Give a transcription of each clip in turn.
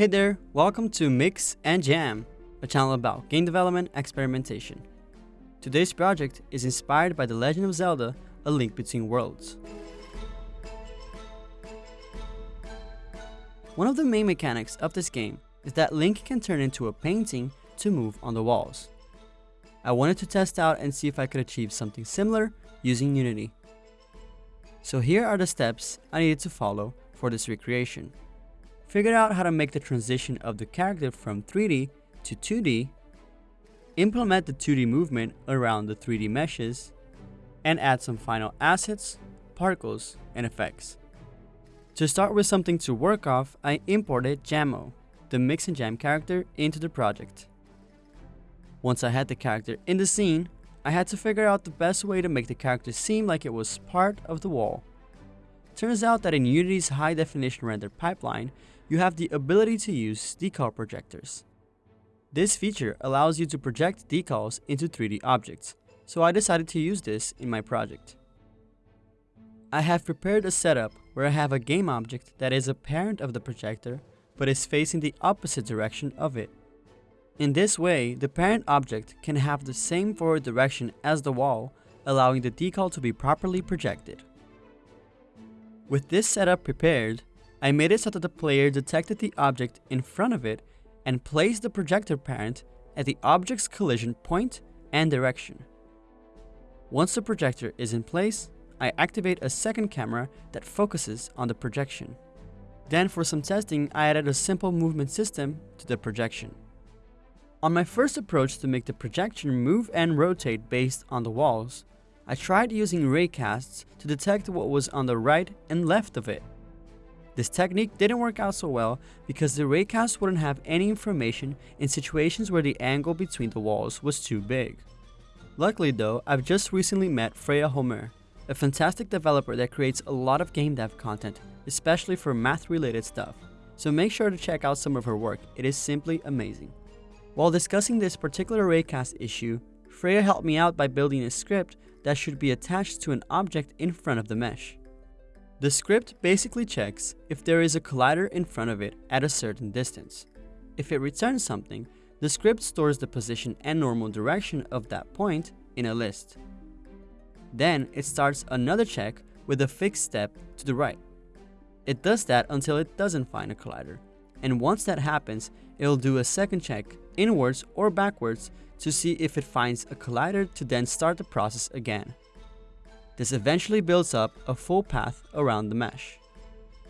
Hey there, welcome to Mix and Jam, a channel about game development experimentation. Today's project is inspired by The Legend of Zelda A Link Between Worlds. One of the main mechanics of this game is that Link can turn into a painting to move on the walls. I wanted to test out and see if I could achieve something similar using Unity. So here are the steps I needed to follow for this recreation. Figure out how to make the transition of the character from 3D to 2D, implement the 2D movement around the 3D meshes, and add some final assets, particles, and effects. To start with something to work off, I imported Jammo, the Mix and Jam character, into the project. Once I had the character in the scene, I had to figure out the best way to make the character seem like it was part of the wall. Turns out that in Unity's high definition render pipeline, you have the ability to use decal projectors. This feature allows you to project decals into 3D objects, so I decided to use this in my project. I have prepared a setup where I have a game object that is a parent of the projector, but is facing the opposite direction of it. In this way, the parent object can have the same forward direction as the wall, allowing the decal to be properly projected. With this setup prepared, I made it so that the player detected the object in front of it and placed the projector parent at the object's collision point and direction. Once the projector is in place, I activate a second camera that focuses on the projection. Then for some testing, I added a simple movement system to the projection. On my first approach to make the projection move and rotate based on the walls, I tried using raycasts to detect what was on the right and left of it. This technique didn't work out so well because the raycast wouldn't have any information in situations where the angle between the walls was too big. Luckily though, I've just recently met Freya Holmér, a fantastic developer that creates a lot of game dev content, especially for math related stuff, so make sure to check out some of her work, it is simply amazing. While discussing this particular raycast issue, Freya helped me out by building a script that should be attached to an object in front of the mesh. The script basically checks if there is a collider in front of it at a certain distance. If it returns something, the script stores the position and normal direction of that point in a list. Then it starts another check with a fixed step to the right. It does that until it doesn't find a collider, and once that happens, it'll do a second check inwards or backwards to see if it finds a collider to then start the process again. This eventually builds up a full path around the mesh.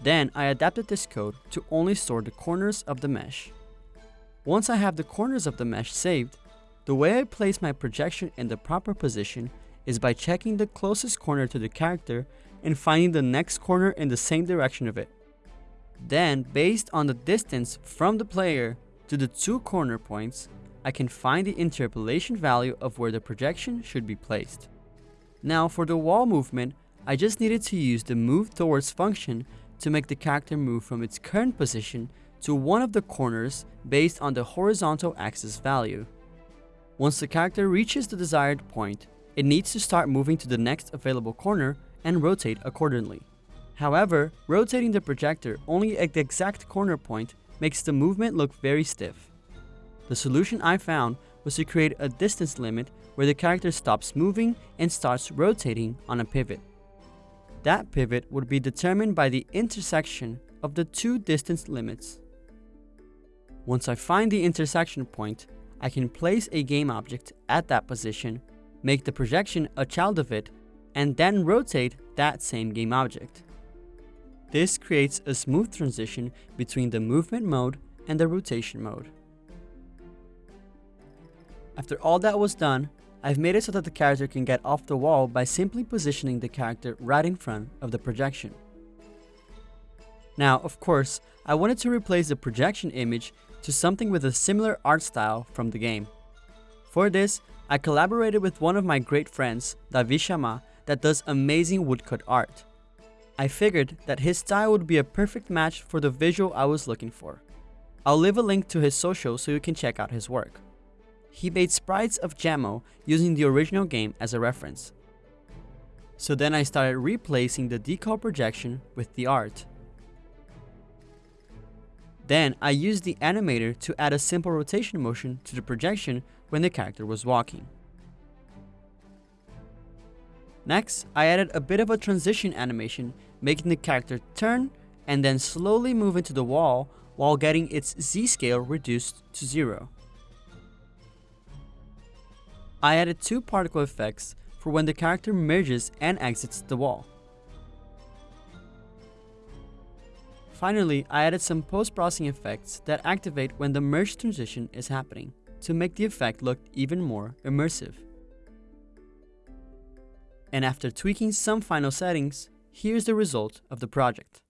Then I adapted this code to only store the corners of the mesh. Once I have the corners of the mesh saved, the way I place my projection in the proper position is by checking the closest corner to the character and finding the next corner in the same direction of it. Then, based on the distance from the player to the two corner points, I can find the interpolation value of where the projection should be placed. Now for the wall movement, I just needed to use the move towards function to make the character move from its current position to one of the corners based on the horizontal axis value. Once the character reaches the desired point, it needs to start moving to the next available corner and rotate accordingly. However, rotating the projector only at the exact corner point makes the movement look very stiff. The solution I found was to create a distance limit where the character stops moving and starts rotating on a pivot. That pivot would be determined by the intersection of the two distance limits. Once I find the intersection point, I can place a game object at that position, make the projection a child of it, and then rotate that same game object. This creates a smooth transition between the movement mode and the rotation mode. After all that was done, I've made it so that the character can get off the wall by simply positioning the character right in front of the projection. Now, of course, I wanted to replace the projection image to something with a similar art style from the game. For this, I collaborated with one of my great friends, Davi Shama, that does amazing woodcut art. I figured that his style would be a perfect match for the visual I was looking for. I'll leave a link to his social so you can check out his work. He made sprites of Jammo using the original game as a reference. So then I started replacing the decal projection with the art. Then I used the animator to add a simple rotation motion to the projection when the character was walking. Next, I added a bit of a transition animation, making the character turn and then slowly move into the wall while getting its z-scale reduced to zero. I added two particle effects for when the character merges and exits the wall. Finally, I added some post-processing effects that activate when the merge transition is happening to make the effect look even more immersive. And after tweaking some final settings, here's the result of the project.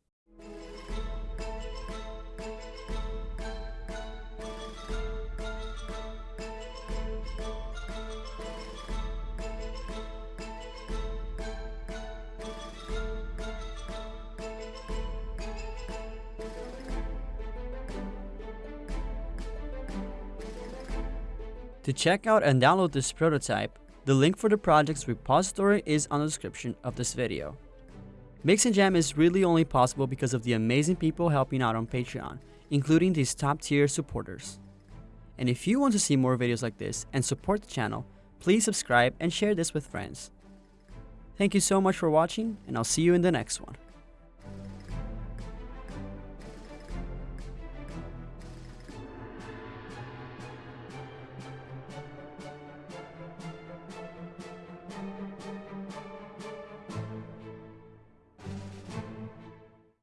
To check out and download this prototype, the link for the project's repository is on the description of this video. Mix and Jam is really only possible because of the amazing people helping out on Patreon, including these top tier supporters. And if you want to see more videos like this and support the channel, please subscribe and share this with friends. Thank you so much for watching and I'll see you in the next one.